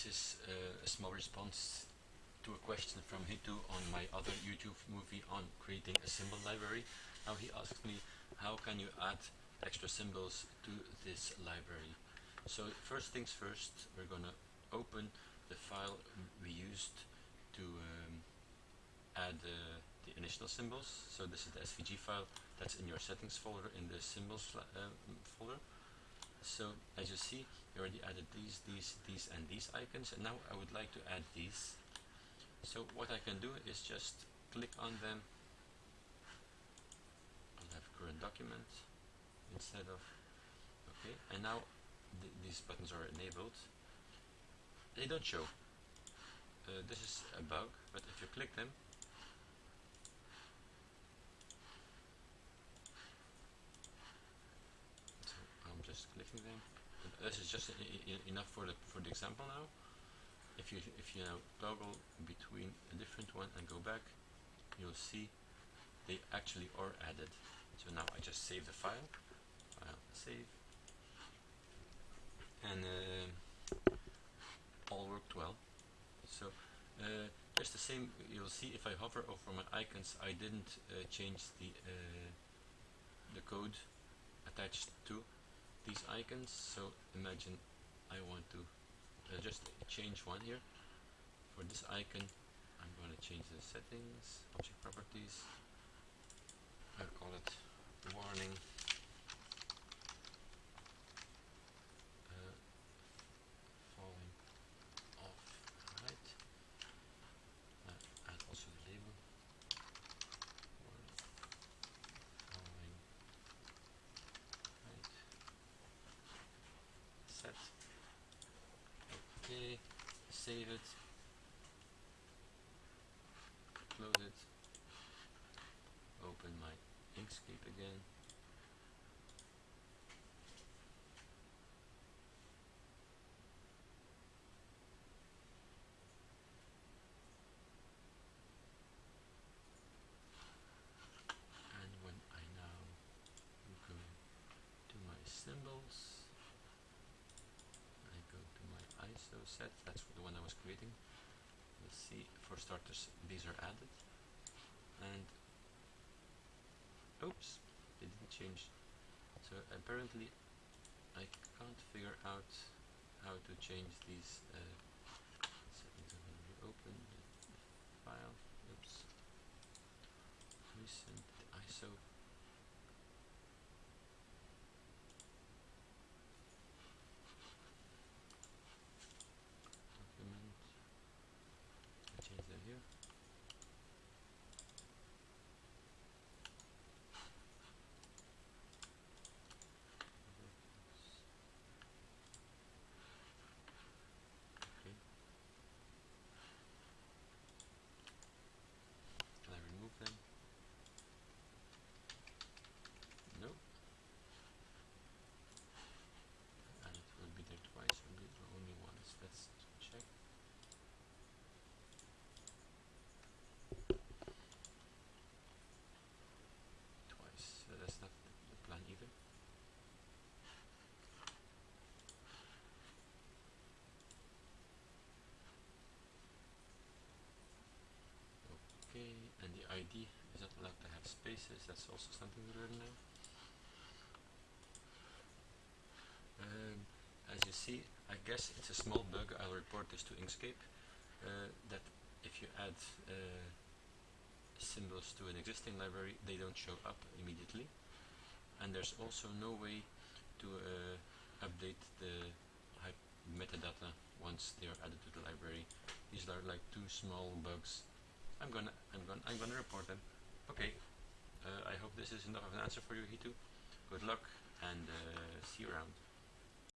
This is uh, a small response to a question from Hitu on my other YouTube movie on creating a symbol library. Now he asked me, how can you add extra symbols to this library? So first things first, we're gonna open the file we used to um, add uh, the initial symbols. So this is the SVG file that's in your settings folder in the symbols uh, folder. So as you see, we already added these, these, these and these icons and now I would like to add these. So what I can do is just click on them. I'll have current document instead of, okay, and now th these buttons are enabled. They don't show. Uh, this is a bug, but if you click them, so I'm just clicking them this is just enough for the for the example now. If you if you now toggle between a different one and go back, you'll see they actually are added. So now I just save the file, file save, and uh, all worked well. So uh, just the same, you'll see if I hover over my icons, I didn't uh, change the uh, the code attached to these icons so imagine I want to uh, just change one here. For this icon I'm going to change the settings object properties. I'll call it warning save it. Close it. Open my Inkscape again and when I now go to my symbols ISO set, that's the one I was creating. Let's see, for starters, these are added. And, oops, they didn't change. So apparently, I can't figure out how to change these uh, settings. I'm going to open the file, oops, recent ISO and the ID is not allowed to that's also something we learn now. Um, as you see, I guess it's a small bug, I'll report this to Inkscape, uh, that if you add uh, symbols to an existing library, they don't show up immediately. And there's also no way to uh, update the metadata once they are added to the library. These are like two small bugs I'm gonna I'm gonna I'm gonna report them. Okay. Uh, I hope this is enough of an answer for you, Hitu. Good luck and uh, see you around.